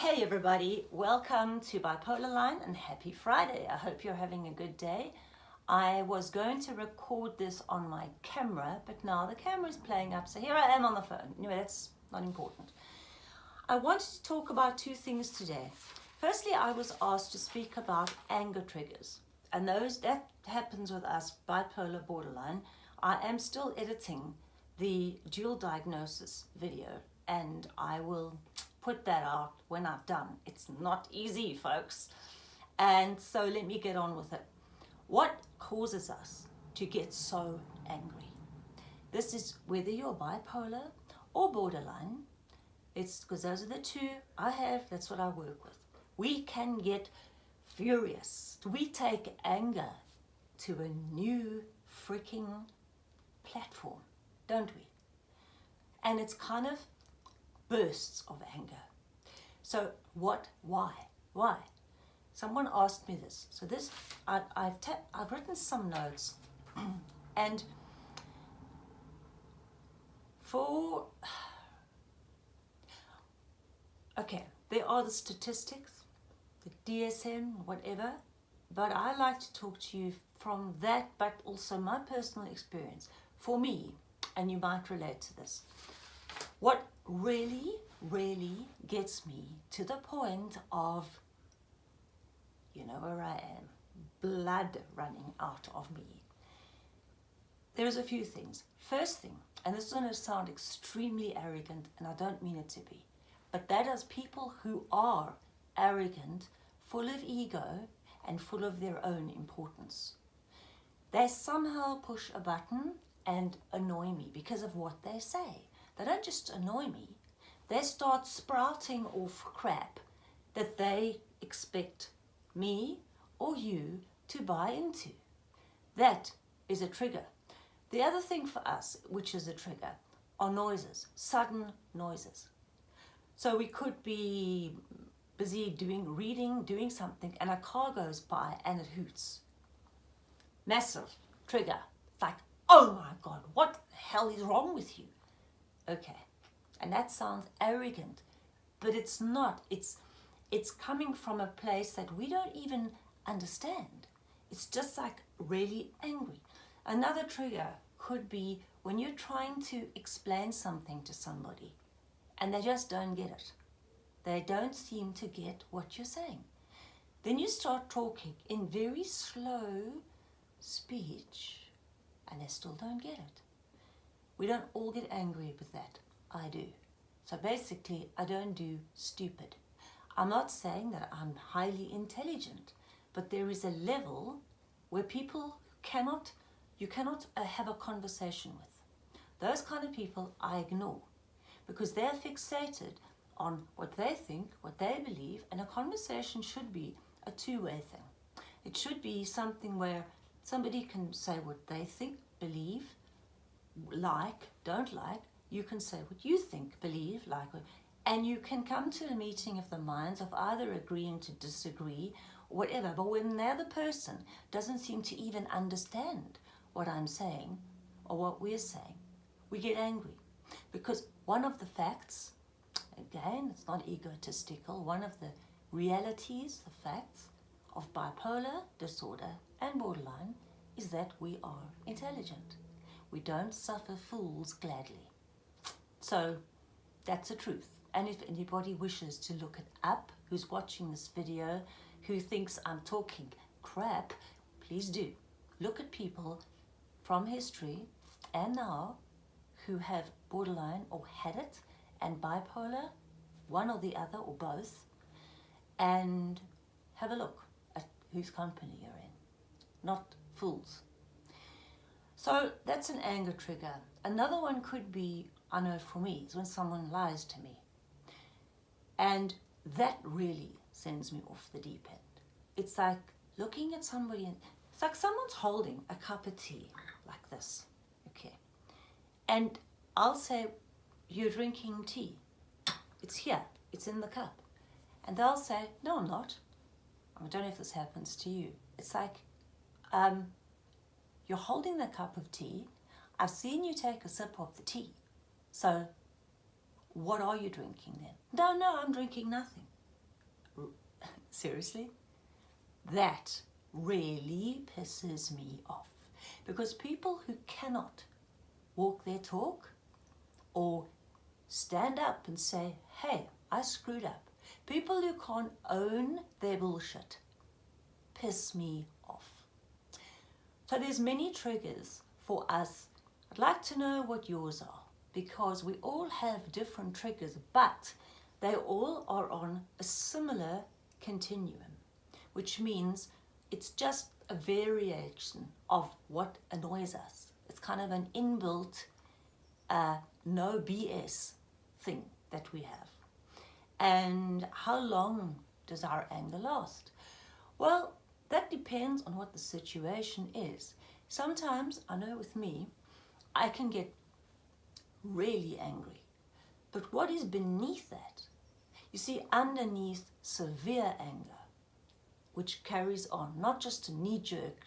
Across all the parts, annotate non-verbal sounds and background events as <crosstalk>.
Hey everybody, welcome to Bipolar Line and happy Friday. I hope you're having a good day. I was going to record this on my camera, but now the camera is playing up, so here I am on the phone. Anyway, that's not important. I wanted to talk about two things today. Firstly, I was asked to speak about anger triggers, and those that happens with us bipolar borderline. I am still editing the dual diagnosis video, and I will put that out when I've done. It's not easy, folks. And so let me get on with it. What causes us to get so angry? This is whether you're bipolar or borderline. It's because those are the two I have. That's what I work with. We can get furious. We take anger to a new freaking platform, don't we? And it's kind of bursts of anger. So what, why, why? Someone asked me this. So this, I, I've, I've written some notes <clears throat> and for, <sighs> okay, there are the statistics, the DSM, whatever, but I like to talk to you from that, but also my personal experience. For me, and you might relate to this, what really, really gets me to the point of, you know where I am, blood running out of me. There's a few things. First thing, and this is going to sound extremely arrogant, and I don't mean it to be, but that is people who are arrogant, full of ego, and full of their own importance. They somehow push a button and annoy me because of what they say. They don't just annoy me, they start sprouting off crap that they expect me or you to buy into. That is a trigger. The other thing for us, which is a trigger, are noises, sudden noises. So we could be busy doing reading, doing something, and a car goes by and it hoots. Massive trigger. It's like, oh my God, what the hell is wrong with you? Okay. And that sounds arrogant but it's not. It's it's coming from a place that we don't even understand. It's just like really angry. Another trigger could be when you're trying to explain something to somebody and they just don't get it. They don't seem to get what you're saying. Then you start talking in very slow speech and they still don't get it we don't all get angry with that. I do. So basically, I don't do stupid. I'm not saying that I'm highly intelligent, but there is a level where people cannot, you cannot uh, have a conversation with. Those kind of people I ignore because they're fixated on what they think, what they believe, and a conversation should be a two-way thing. It should be something where somebody can say what they think, believe, like, don't like, you can say what you think, believe, like, and you can come to a meeting of the minds of either agreeing to disagree whatever. But when the other person doesn't seem to even understand what I'm saying or what we're saying, we get angry. Because one of the facts, again, it's not egotistical, one of the realities, the facts of bipolar disorder and borderline is that we are intelligent. We don't suffer fools gladly. So that's the truth. And if anybody wishes to look it up, who's watching this video, who thinks I'm talking crap, please do. Look at people from history and now who have borderline or had it and bipolar, one or the other or both, and have a look at whose company you're in. Not fools. So that's an anger trigger. Another one could be, I know for me, is when someone lies to me. And that really sends me off the deep end. It's like looking at somebody and it's like someone's holding a cup of tea like this, okay? And I'll say, you're drinking tea. It's here, it's in the cup. And they'll say, no, I'm not. I don't know if this happens to you. It's like, um, you're holding the cup of tea. I've seen you take a sip of the tea. So what are you drinking then? No, no, I'm drinking nothing. <laughs> Seriously? That really pisses me off. Because people who cannot walk their talk or stand up and say, hey, I screwed up. People who can't own their bullshit piss me. So there's many triggers for us. I'd like to know what yours are because we all have different triggers, but they all are on a similar continuum, which means it's just a variation of what annoys us. It's kind of an inbuilt uh, no BS thing that we have. And how long does our anger last? Well, that depends on what the situation is. Sometimes, I know with me, I can get really angry. But what is beneath that? You see, underneath severe anger, which carries on, not just a knee-jerk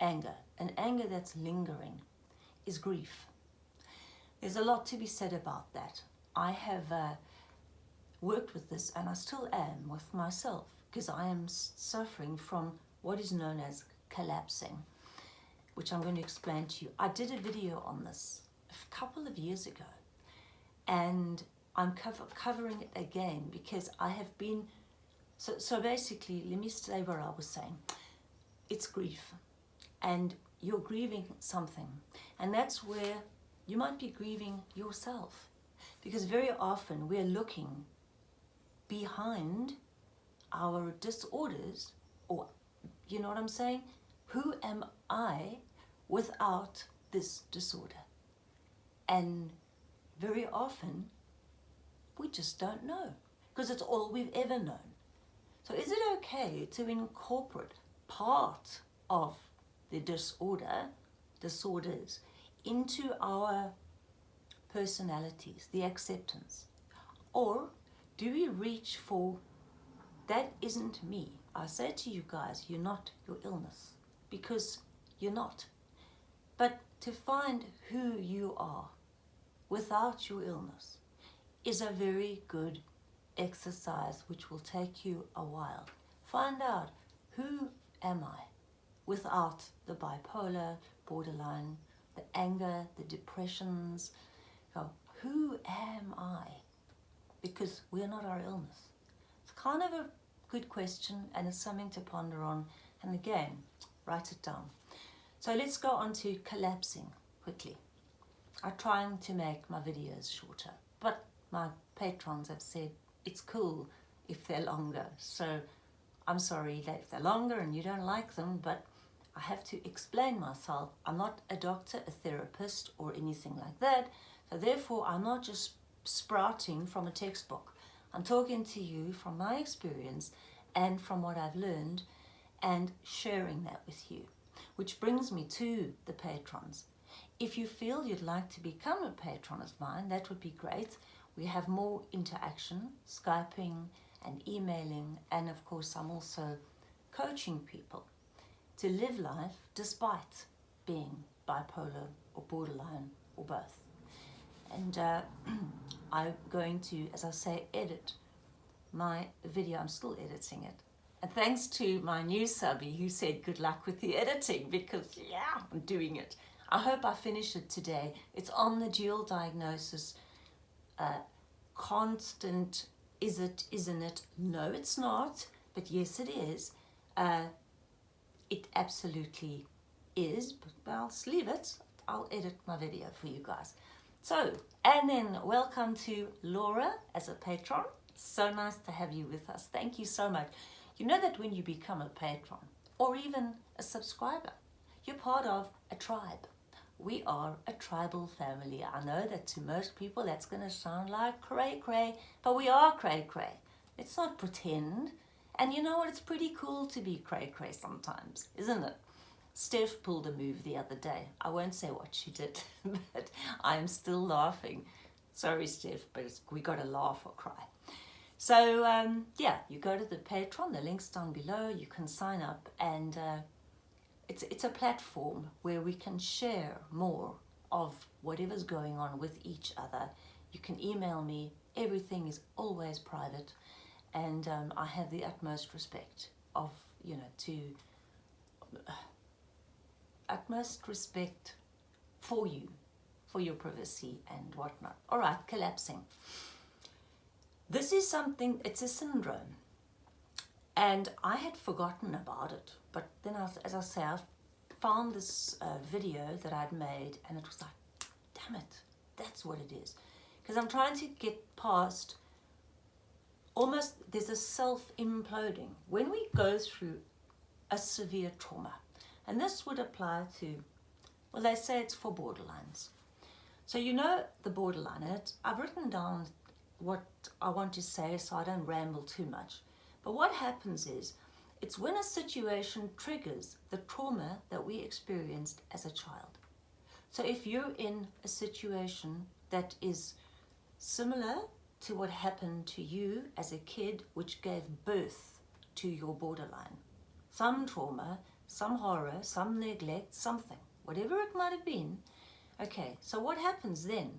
anger, an anger that's lingering, is grief. There's a lot to be said about that. I have uh, worked with this and I still am with myself because I am suffering from what is known as collapsing, which I'm going to explain to you. I did a video on this a couple of years ago and I'm cover covering it again because I have been, so, so basically, let me say what I was saying. It's grief and you're grieving something and that's where you might be grieving yourself because very often we're looking behind our disorders or you know what I'm saying? Who am I without this disorder? And very often we just don't know because it's all we've ever known. So is it okay to incorporate part of the disorder, disorders, into our personalities, the acceptance? Or do we reach for, that isn't me. I say to you guys, you're not your illness because you're not. But to find who you are without your illness is a very good exercise which will take you a while. Find out who am I without the bipolar, borderline, the anger, the depressions. Go, who am I? Because we're not our illness. It's kind of a good question and it's something to ponder on. And again, write it down. So let's go on to collapsing quickly. I'm trying to make my videos shorter, but my patrons have said it's cool if they're longer. So I'm sorry that if they're longer and you don't like them, but I have to explain myself. I'm not a doctor, a therapist, or anything like that. So therefore, I'm not just sprouting from a textbook. I'm talking to you from my experience and from what I've learned and sharing that with you. Which brings me to the patrons. If you feel you'd like to become a patron of mine, that would be great. We have more interaction, Skyping and emailing, and of course I'm also coaching people to live life despite being bipolar or borderline or both. And uh, <clears throat> I'm going to, as I say, edit my video. I'm still editing it. And thanks to my new subby who said good luck with the editing because yeah, I'm doing it. I hope I finish it today. It's on the dual diagnosis, uh, constant, is it, isn't it? No, it's not, but yes, it is. Uh, it absolutely is, but I'll leave it. I'll edit my video for you guys. So, and then welcome to Laura as a patron. So nice to have you with us. Thank you so much. You know that when you become a patron or even a subscriber, you're part of a tribe. We are a tribal family. I know that to most people that's going to sound like cray cray, but we are cray cray. Let's not pretend and you know what? It's pretty cool to be cray cray sometimes, isn't it? Steph pulled a move the other day. I won't say what she did, <laughs> but I'm still laughing. Sorry, Steph, but we got to laugh or cry. So, um, yeah, you go to the Patreon, the link's down below. You can sign up and uh, it's, it's a platform where we can share more of whatever's going on with each other. You can email me. Everything is always private and um, I have the utmost respect of, you know, to uh, utmost respect for you, for your privacy and whatnot. All right, collapsing. This is something, it's a syndrome. And I had forgotten about it. But then, I, as I say, I found this uh, video that I'd made and it was like, damn it, that's what it is. Because I'm trying to get past almost, there's a self-imploding. When we go through a severe trauma, and this would apply to, well, they say it's for borderlines. So you know the borderline, I've written down what I want to say so I don't ramble too much. But what happens is, it's when a situation triggers the trauma that we experienced as a child. So if you're in a situation that is similar to what happened to you as a kid, which gave birth to your borderline, some trauma, some horror, some neglect, something, whatever it might have been. Okay, so what happens then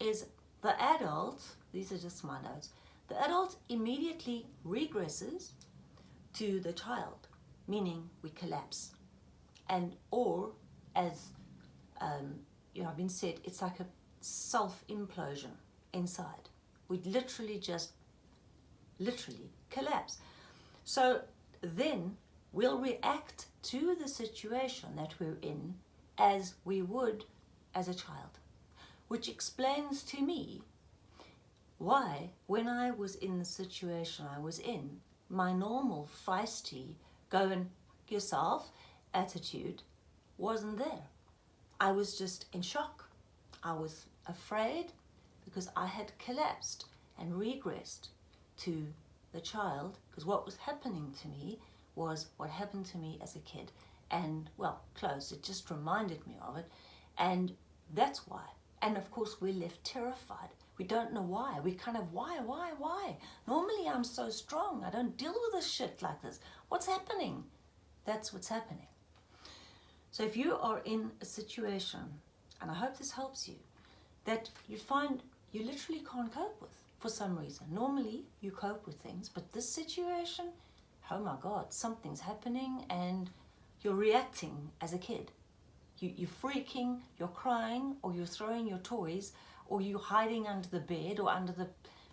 is the adult, these are just my notes, the adult immediately regresses to the child, meaning we collapse. And or, as um, you know, I've been said, it's like a self-implosion inside. We literally just, literally collapse. So then we'll react to the situation that we're in as we would as a child, which explains to me why, when I was in the situation I was in, my normal feisty, go and yourself attitude wasn't there. I was just in shock. I was afraid because I had collapsed and regressed to the child because what was happening to me was what happened to me as a kid and well close it just reminded me of it and that's why and of course we're left terrified we don't know why. We kind of, why, why, why? Normally I'm so strong. I don't deal with this shit like this. What's happening? That's what's happening. So if you are in a situation, and I hope this helps you, that you find you literally can't cope with for some reason. Normally you cope with things, but this situation, oh my God, something's happening and you're reacting as a kid. You, you're freaking, you're crying, or you're throwing your toys, or you're hiding under the bed or under the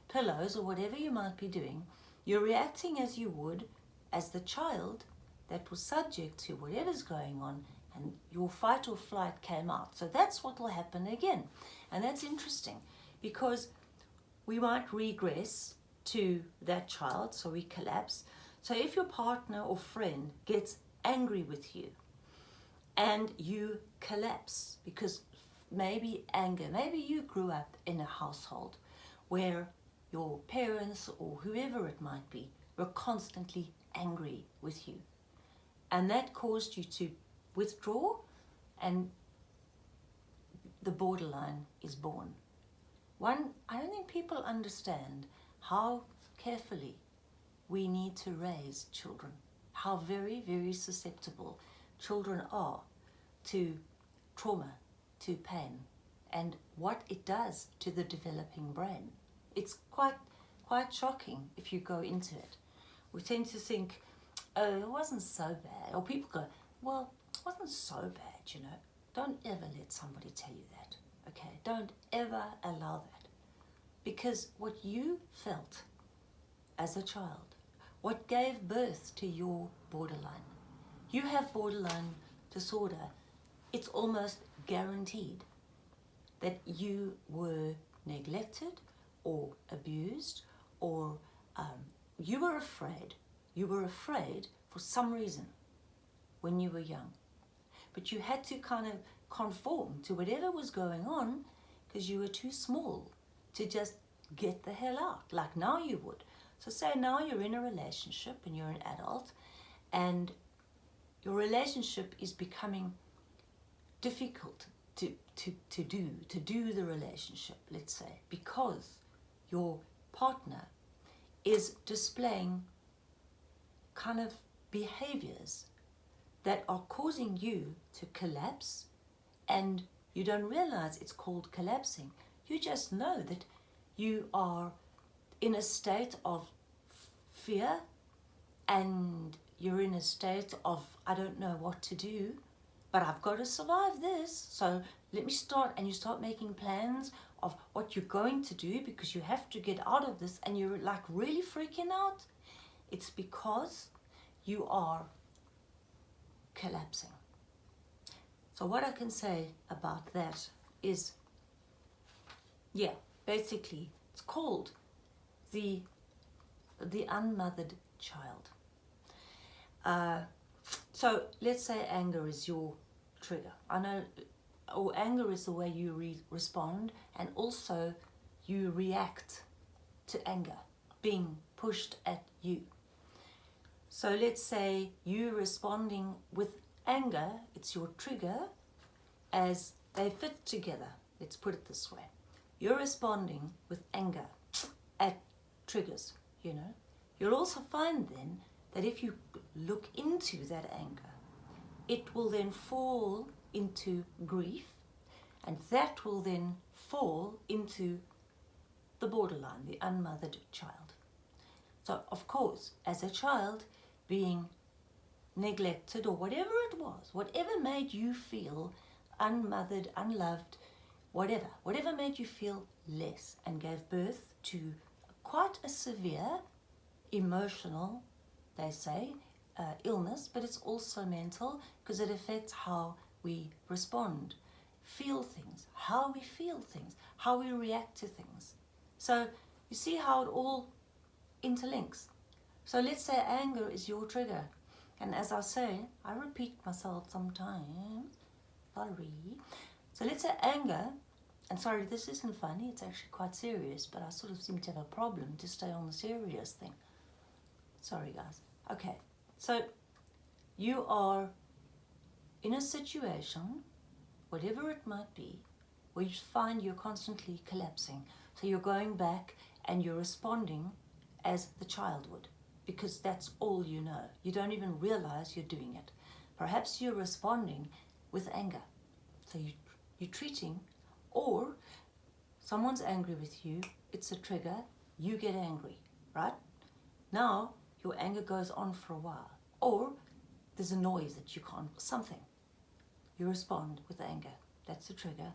pillows or whatever you might be doing, you're reacting as you would as the child that was subject to whatever's going on and your fight or flight came out. So that's what will happen again. And that's interesting because we might regress to that child, so we collapse. So if your partner or friend gets angry with you and you collapse because maybe anger. Maybe you grew up in a household where your parents or whoever it might be were constantly angry with you. And that caused you to withdraw and the borderline is born. One, I don't think people understand how carefully we need to raise children, how very, very susceptible children are to trauma to pain and what it does to the developing brain. It's quite, quite shocking if you go into it. We tend to think, oh, it wasn't so bad. Or people go, well, it wasn't so bad, you know. Don't ever let somebody tell you that, okay? Don't ever allow that. Because what you felt as a child, what gave birth to your borderline, you have borderline disorder, it's almost guaranteed that you were neglected or abused or um, you were afraid. You were afraid for some reason when you were young. But you had to kind of conform to whatever was going on because you were too small to just get the hell out like now you would. So say now you're in a relationship and you're an adult and your relationship is becoming difficult to, to, to do, to do the relationship, let's say, because your partner is displaying kind of behaviors that are causing you to collapse and you don't realize it's called collapsing. You just know that you are in a state of fear and you're in a state of, I don't know what to do, but I've got to survive this. So let me start, and you start making plans of what you're going to do because you have to get out of this and you're like really freaking out. It's because you are collapsing. So what I can say about that is, yeah, basically it's called the, the unmothered child. Uh, so let's say anger is your trigger. I know, or anger is the way you re respond and also you react to anger being pushed at you. So let's say you responding with anger, it's your trigger, as they fit together. Let's put it this way. You're responding with anger triggers, you know. You'll also find then that if you look into that anger, it will then fall into grief and that will then fall into the borderline, the unmothered child. So, of course, as a child, being neglected or whatever it was, whatever made you feel unmothered, unloved, whatever, whatever made you feel less and gave birth to quite a severe emotional, they say, uh, illness, but it's also mental because it affects how we respond, feel things, how we feel things, how we react to things. So you see how it all interlinks. So let's say anger is your trigger. And as I say, I repeat myself sometimes. Sorry. So let's say anger, and sorry, this isn't funny, it's actually quite serious, but I sort of seem to have a problem to stay on the serious thing. Sorry, guys. Okay, so you are in a situation, whatever it might be, where you find you're constantly collapsing. So you're going back and you're responding as the child would because that's all you know. You don't even realize you're doing it. Perhaps you're responding with anger. So you, you're treating, or someone's angry with you, it's a trigger, you get angry, right? Now your anger goes on for a while. Or there's a noise that you can't, something. You respond with anger. That's the trigger.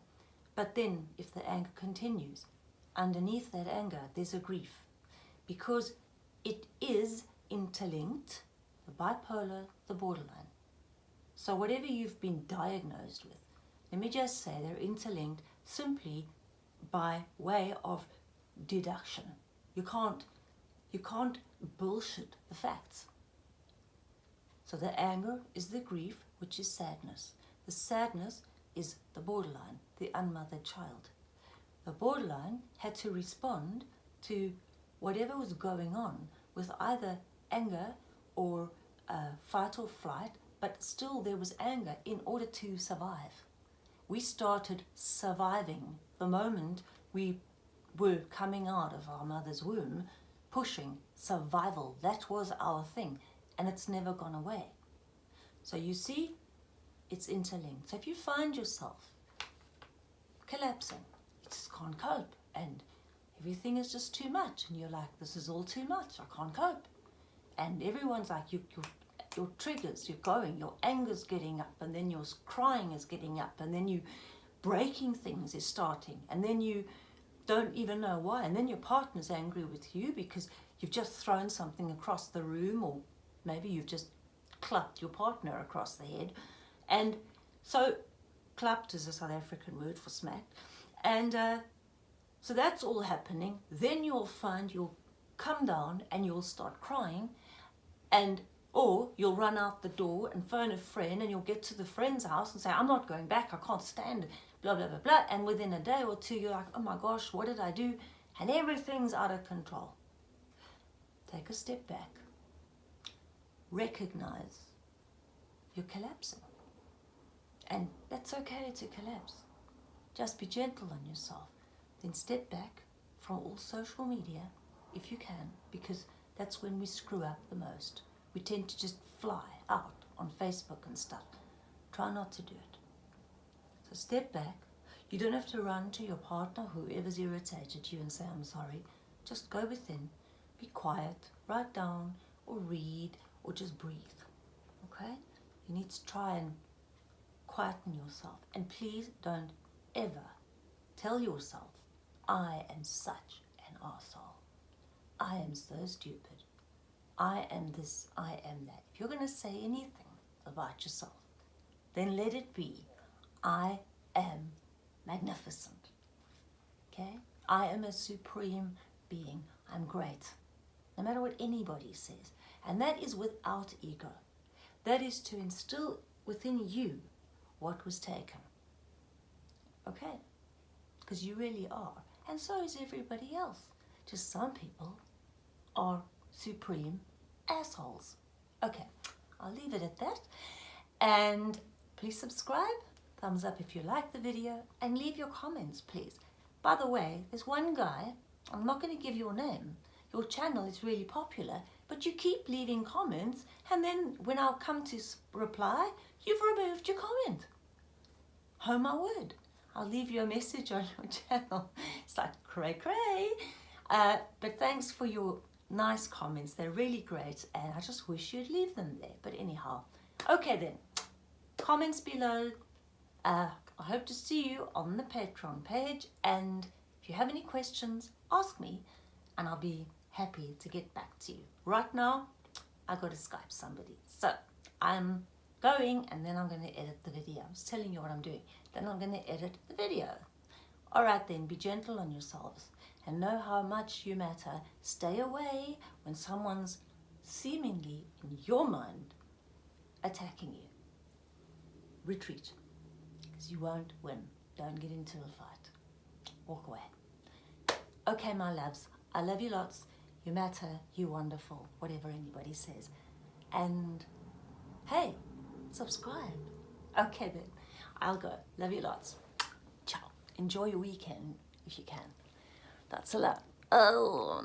But then if the anger continues, underneath that anger, there's a grief. Because it is interlinked, the bipolar, the borderline. So whatever you've been diagnosed with, let me just say they're interlinked simply by way of deduction. You can't, you can't bullshit the facts. So the anger is the grief, which is sadness. The sadness is the borderline, the unmothered child. The borderline had to respond to whatever was going on with either anger or uh, fight or flight, but still there was anger in order to survive. We started surviving the moment we were coming out of our mother's womb, pushing survival. That was our thing, and it's never gone away. So you see, it's interlinked. So if you find yourself collapsing, you just can't cope, and everything is just too much and you're like this is all too much i can't cope and everyone's like you, your, your triggers you're going your anger's getting up and then your crying is getting up and then you breaking things is starting and then you don't even know why and then your partner's angry with you because you've just thrown something across the room or maybe you've just clapped your partner across the head. And so clapped is a south african word for smacked and uh, so that's all happening. Then you'll find you'll come down and you'll start crying. And or you'll run out the door and phone a friend and you'll get to the friend's house and say, I'm not going back, I can't stand it, blah, blah, blah, blah. And within a day or two, you're like, oh my gosh, what did I do? And everything's out of control. Take a step back. Recognize you're collapsing. And that's okay to collapse. Just be gentle on yourself. Then step back from all social media if you can, because that's when we screw up the most. We tend to just fly out on Facebook and stuff. Try not to do it. So step back. You don't have to run to your partner, whoever's irritated you, and say, I'm sorry. Just go within, be quiet, write down or read or just breathe. Okay? You need to try and quieten yourself. And please don't ever tell yourself, I am such an asshole. I am so stupid. I am this, I am that. If you're going to say anything about yourself, then let it be, I am magnificent. Okay? I am a supreme being. I'm great. No matter what anybody says. And that is without ego. That is to instill within you what was taken. Okay? Because you really are. And so is everybody else. Just some people are supreme assholes. Okay, I'll leave it at that. And please subscribe, thumbs up if you like the video, and leave your comments, please. By the way, there's one guy, I'm not going to give your name, your channel is really popular, but you keep leaving comments, and then when I'll come to reply, you've removed your comment. Oh my word. I'll leave you a message on your <laughs> channel. It's like cray cray. Uh, but thanks for your nice comments. They're really great and I just wish you'd leave them there. But anyhow, okay then. Comments below. Uh, I hope to see you on the Patreon page and if you have any questions, ask me and I'll be happy to get back to you. Right now, I got to Skype somebody. So I'm going and then I'm going to edit the video. I'm telling you what I'm doing. Then I'm going to edit the video. All right then, be gentle on yourselves and know how much you matter. Stay away when someone's seemingly, in your mind, attacking you. Retreat, because you won't win. Don't get into a fight. Walk away. Okay, my loves, I love you lots. You matter, You're wonderful, whatever anybody says. And hey, subscribe. Okay then, I'll go. Love you lots. Ciao. Enjoy your weekend if you can. That's a lot. Oh,